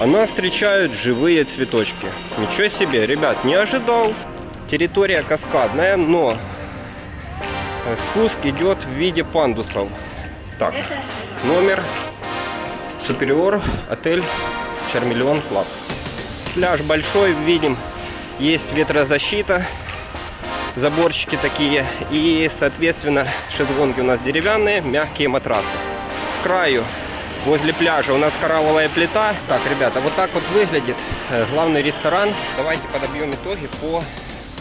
А нас встречают живые цветочки. Ничего себе, ребят, не ожидал. Территория каскадная, но спуск идет в виде пандусов. Так, номер Superior, отель Charmillion Club. Пляж большой, видим, есть ветрозащита, заборчики такие. И, соответственно, шезлонги у нас деревянные, мягкие матрасы. С краю возле пляжа у нас коралловая плита. Так, ребята, вот так вот выглядит э, главный ресторан. Давайте подобьем итоги по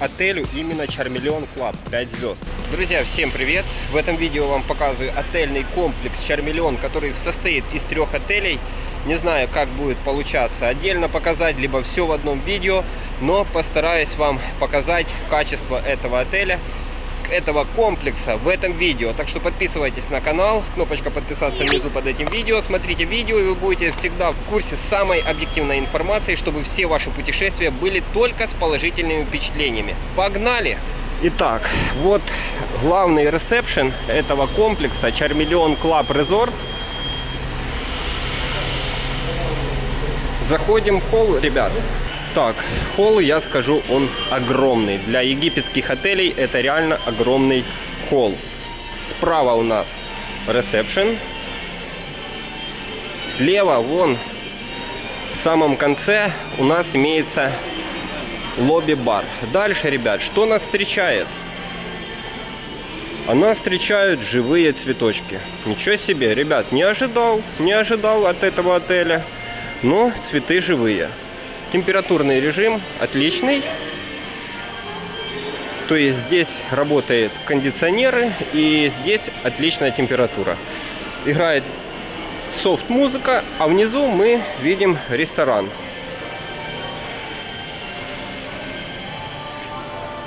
отелю именно Charmillion Club 5 звезд. Друзья, всем привет! В этом видео вам показываю отельный комплекс Charmillion, который состоит из трех отелей. Не знаю, как будет получаться отдельно показать, либо все в одном видео, но постараюсь вам показать качество этого отеля этого комплекса в этом видео. Так что подписывайтесь на канал, кнопочка подписаться внизу под этим видео. Смотрите видео, и вы будете всегда в курсе самой объективной информации, чтобы все ваши путешествия были только с положительными впечатлениями. Погнали! Итак, вот главный ресепшн этого комплекса Charmillion Club Resort. Заходим в холл, ребят. Так, холл, я скажу, он огромный. Для египетских отелей это реально огромный холл. Справа у нас ресепшн. Слева, вон, в самом конце у нас имеется лобби-бар. Дальше, ребят, что нас встречает? А нас встречают живые цветочки. Ничего себе, ребят, не ожидал, не ожидал от этого отеля. Но цветы живые. Температурный режим отличный. То есть здесь работает кондиционеры и здесь отличная температура. Играет софт музыка, а внизу мы видим ресторан.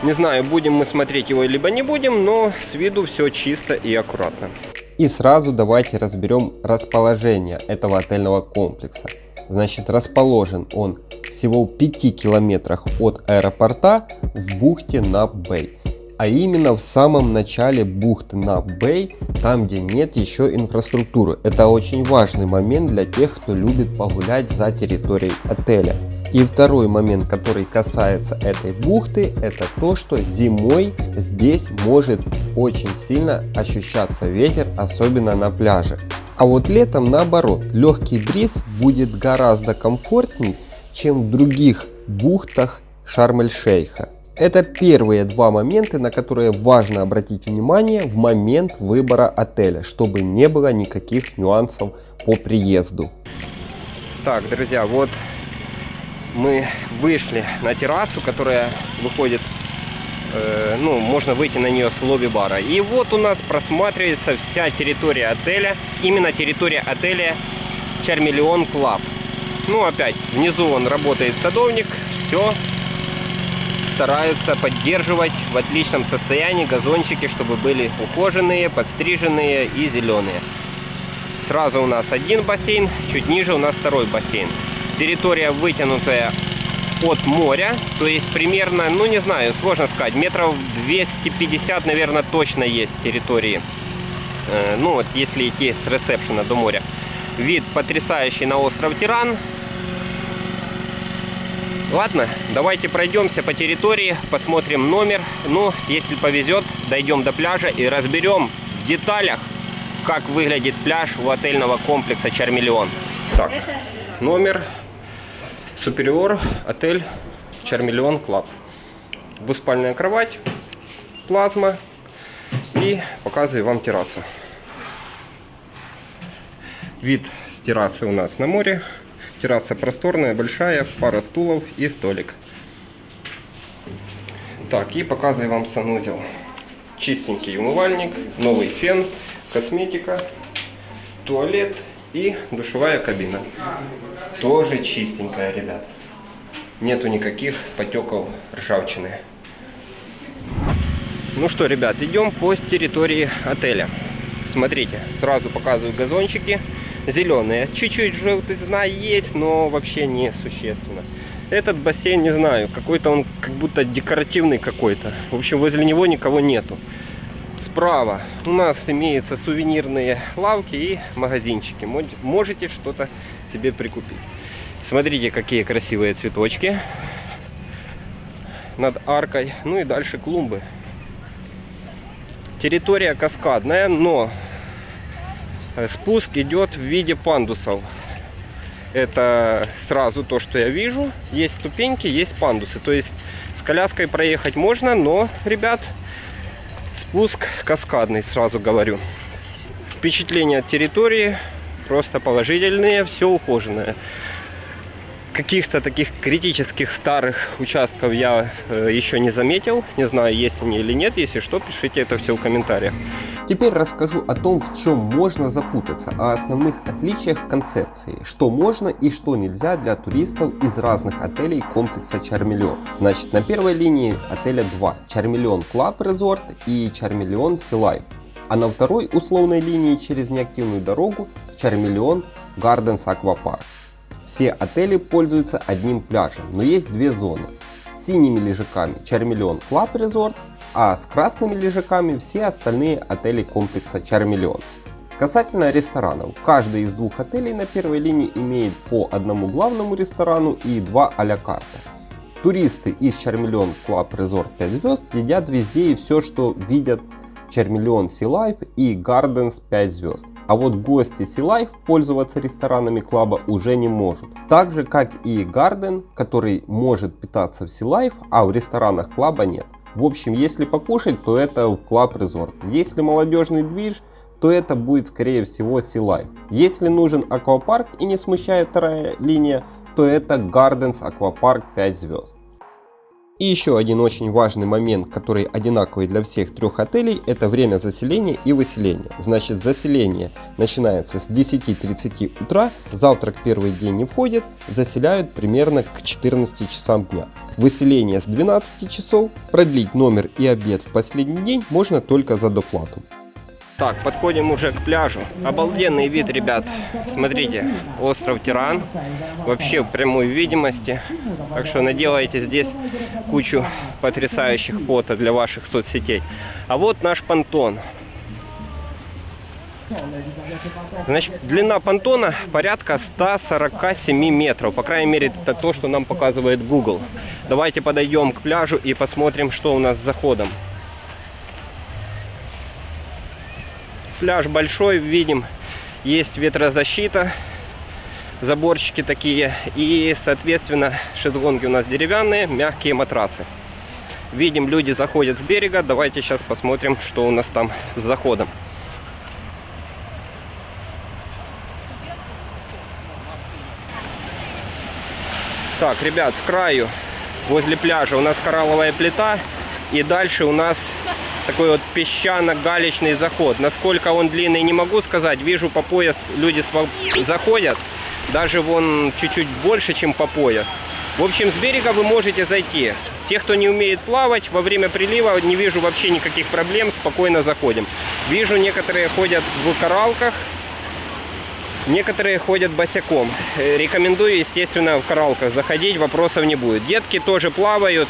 Не знаю, будем мы смотреть его либо не будем, но с виду все чисто и аккуратно. И сразу давайте разберем расположение этого отельного комплекса. Значит, расположен он всего в 5 километрах от аэропорта в бухте Нап-Бэй. А именно в самом начале бухты Нап-Бэй, там где нет еще инфраструктуры. Это очень важный момент для тех, кто любит погулять за территорией отеля. И второй момент, который касается этой бухты, это то, что зимой здесь может очень сильно ощущаться ветер, особенно на пляже. А вот летом наоборот, легкий бриз будет гораздо комфортней, чем в других бухтах Шарм-эль-Шейха. Это первые два момента, на которые важно обратить внимание в момент выбора отеля, чтобы не было никаких нюансов по приезду. Так, друзья, вот мы вышли на террасу, которая выходит Э, ну, можно выйти на нее с лобби-бара. И вот у нас просматривается вся территория отеля, именно территория отеля Charmillion Club. Ну, опять, внизу он работает садовник, все стараются поддерживать в отличном состоянии газончики, чтобы были ухоженные, подстриженные и зеленые. Сразу у нас один бассейн, чуть ниже у нас второй бассейн. Территория вытянутая от моря. То есть примерно, ну не знаю, сложно сказать, метров 250, наверное, точно есть территории. Э, ну вот, если идти с ресепшена до моря. Вид потрясающий на остров Тиран. Ладно, давайте пройдемся по территории, посмотрим номер. Ну, если повезет, дойдем до пляжа и разберем в деталях, как выглядит пляж у отельного комплекса Charmillion. Так, номер Superior, отель Charmillion Club. Двуспальная кровать, плазма и показываю вам террасу. Вид с террасы у нас на море. Терраса просторная, большая, пара стулов и столик. Так, и показываю вам санузел. Чистенький умывальник, новый фен, косметика, туалет и душевая кабина. Тоже чистенькая, ребят. Нету никаких потеков ржавчины. Ну что, ребят, идем по территории отеля. Смотрите, сразу показываю газончики. Зеленые. Чуть-чуть желтизна есть, но вообще не существенно. Этот бассейн, не знаю, какой-то он как будто декоративный какой-то. В общем, возле него никого нету. Справа у нас имеются сувенирные лавки и магазинчики. Можете что-то себе прикупить. Смотрите, какие красивые цветочки над аркой. Ну и дальше клумбы. Территория каскадная, но спуск идет в виде пандусов. Это сразу то, что я вижу. Есть ступеньки, есть пандусы. То есть с коляской проехать можно, но, ребят, спуск каскадный, сразу говорю. Впечатления от территории просто положительные, все ухоженное каких-то таких критических старых участков я э, еще не заметил. Не знаю, есть они или нет. Если что, пишите это все в комментариях. Теперь расскажу о том, в чем можно запутаться, о основных отличиях концепции, что можно и что нельзя для туристов из разных отелей комплекса Чармиллион. Значит, на первой линии отеля 2 Чармиллион Club Resort и Чармиллион Sea Life. А на второй условной линии через неактивную дорогу Чармиллион Gardens Aquapark. Все отели пользуются одним пляжем, но есть две зоны. С синими лежаками Чармиллион Club Resort, а с красными лежаками все остальные отели комплекса Чармиллион. Касательно ресторанов, каждый из двух отелей на первой линии имеет по одному главному ресторану и два а-ля карта. Туристы из Чармиллион Club Resort 5 звезд едят везде и все, что видят Чармиллион Sea Life и Gardens 5 звезд. А вот гости Sea Life пользоваться ресторанами клаба уже не может. Так же как и Garden, который может питаться в Sea Life, а в ресторанах клаба нет. В общем, если покушать, то это Club Resort. Если молодежный движ, то это будет скорее всего Sea Life. Если нужен аквапарк и не смущает вторая линия, то это Gardens Aquapark 5 звезд. И еще один очень важный момент, который одинаковый для всех трех отелей, это время заселения и выселения. Значит, заселение начинается с 10.30 утра, завтрак первый день не входит, заселяют примерно к 14 часам дня. Выселение с 12 часов, продлить номер и обед в последний день можно только за доплату. Так, подходим уже к пляжу. Обалденный вид, ребят. Смотрите, остров Тиран. Вообще в прямой видимости. Так что наделайте здесь кучу потрясающих фото для ваших соцсетей. А вот наш понтон. Значит, длина понтона порядка 147 метров. По крайней мере, это то, что нам показывает Google. Давайте подойдем к пляжу и посмотрим, что у нас с заходом. Пляж большой, видим, есть ветрозащита, заборчики такие. И, соответственно, шезлонги у нас деревянные, мягкие матрасы. Видим, люди заходят с берега. Давайте сейчас посмотрим, что у нас там с заходом. Так, ребят, с краю, возле пляжа у нас коралловая плита. И дальше у нас такой вот песчано-галечный заход. Насколько он длинный, не могу сказать. Вижу по пояс люди заходят. Даже вон чуть-чуть больше, чем по пояс. В общем, с берега вы можете зайти. Те, кто не умеет плавать, во время прилива не вижу вообще никаких проблем, спокойно заходим. Вижу, некоторые ходят в коралках, некоторые ходят босиком. Э, рекомендую, естественно, в коралках заходить, вопросов не будет. Детки тоже плавают,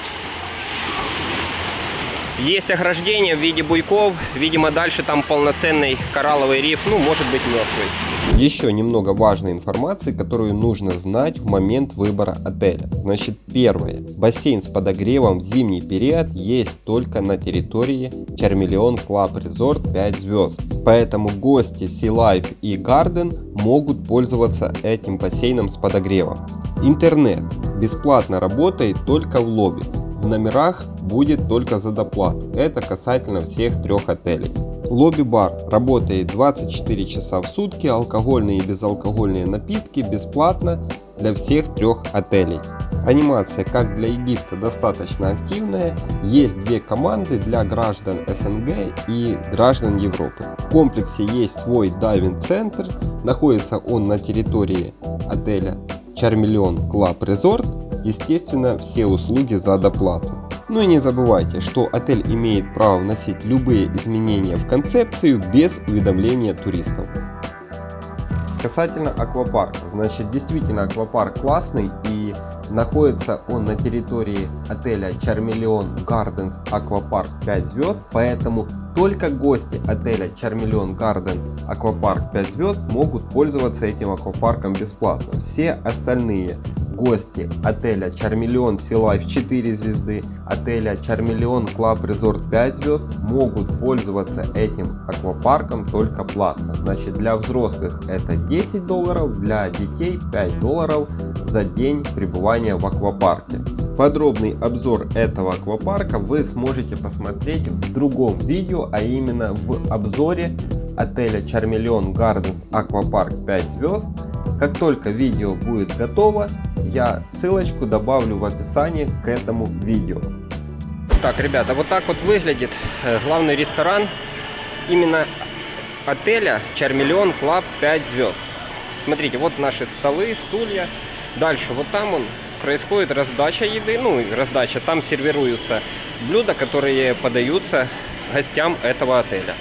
есть ограждение в виде буйков. Видимо, дальше там полноценный коралловый риф, ну, может быть, мертвый. Еще немного важной информации, которую нужно знать в момент выбора отеля. Значит, первое. Бассейн с подогревом в зимний период есть только на территории Чармиллион Club Resort 5 звезд. Поэтому гости Sea Life и Garden могут пользоваться этим бассейном с подогревом. Интернет бесплатно работает только в лобби в номерах будет только за доплату. Это касательно всех трех отелей. Лобби-бар работает 24 часа в сутки, алкогольные и безалкогольные напитки бесплатно для всех трех отелей. Анимация, как для Египта, достаточно активная. Есть две команды для граждан СНГ и граждан Европы. В комплексе есть свой дайвинг-центр. Находится он на территории отеля Чармиллион Club Resort естественно, все услуги за доплату. Ну и не забывайте, что отель имеет право вносить любые изменения в концепцию без уведомления туристов. Касательно аквапарка, значит действительно аквапарк классный и Находится он на территории отеля Charmeleon Gardens Aquapark 5 звезд, поэтому только гости отеля Charmeleon Garden Aquapark 5 звезд могут пользоваться этим аквапарком бесплатно. Все остальные гости отеля Charmeleon Sea Life 4 звезды, отеля Charmeleon Club Resort 5 звезд могут пользоваться этим аквапарком только платно. Значит для взрослых это 10 долларов, для детей 5 долларов за день пребывания в аквапарке. Подробный обзор этого аквапарка вы сможете посмотреть в другом видео, а именно в обзоре отеля Charmeleon Gardens Aquapark 5 звезд. Как только видео будет готово, я ссылочку добавлю в описании к этому видео. Так, ребята, вот так вот выглядит э, главный ресторан именно отеля Charmeleon Club 5 звезд. Смотрите, вот наши столы, стулья. Дальше вот там он происходит раздача еды, ну раздача, там сервируются блюда, которые подаются гостям этого отеля.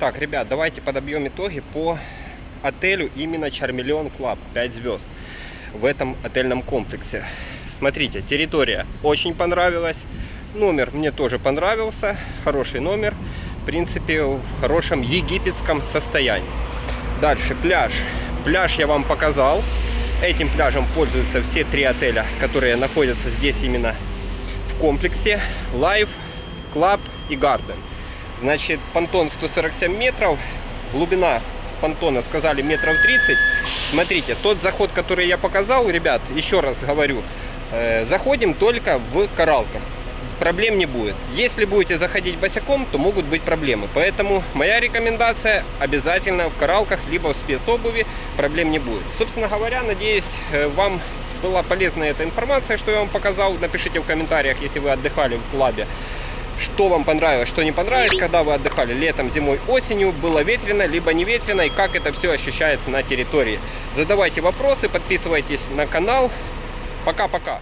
Так, ребят, давайте подобьем итоги по отелю именно Charmeleon Club 5 звезд в этом отельном комплексе. Смотрите, территория очень понравилась, номер мне тоже понравился, хороший номер, в принципе в хорошем египетском состоянии. Дальше пляж. Пляж я вам показал. Этим пляжем пользуются все три отеля, которые находятся здесь именно в комплексе. Life, Club и Garden. Значит, понтон 147 метров, глубина понтона сказали метров 30. Смотрите, тот заход, который я показал, ребят, еще раз говорю, э, заходим только в коралках. Проблем не будет. Если будете заходить босиком, то могут быть проблемы. Поэтому моя рекомендация обязательно в коралках, либо в спецобуви проблем не будет. Собственно говоря, надеюсь, э, вам была полезна эта информация, что я вам показал. Напишите в комментариях, если вы отдыхали в клабе что вам понравилось, что не понравилось, когда вы отдыхали летом, зимой, осенью, было ветрено, либо не ветрено, и как это все ощущается на территории. Задавайте вопросы, подписывайтесь на канал. Пока-пока.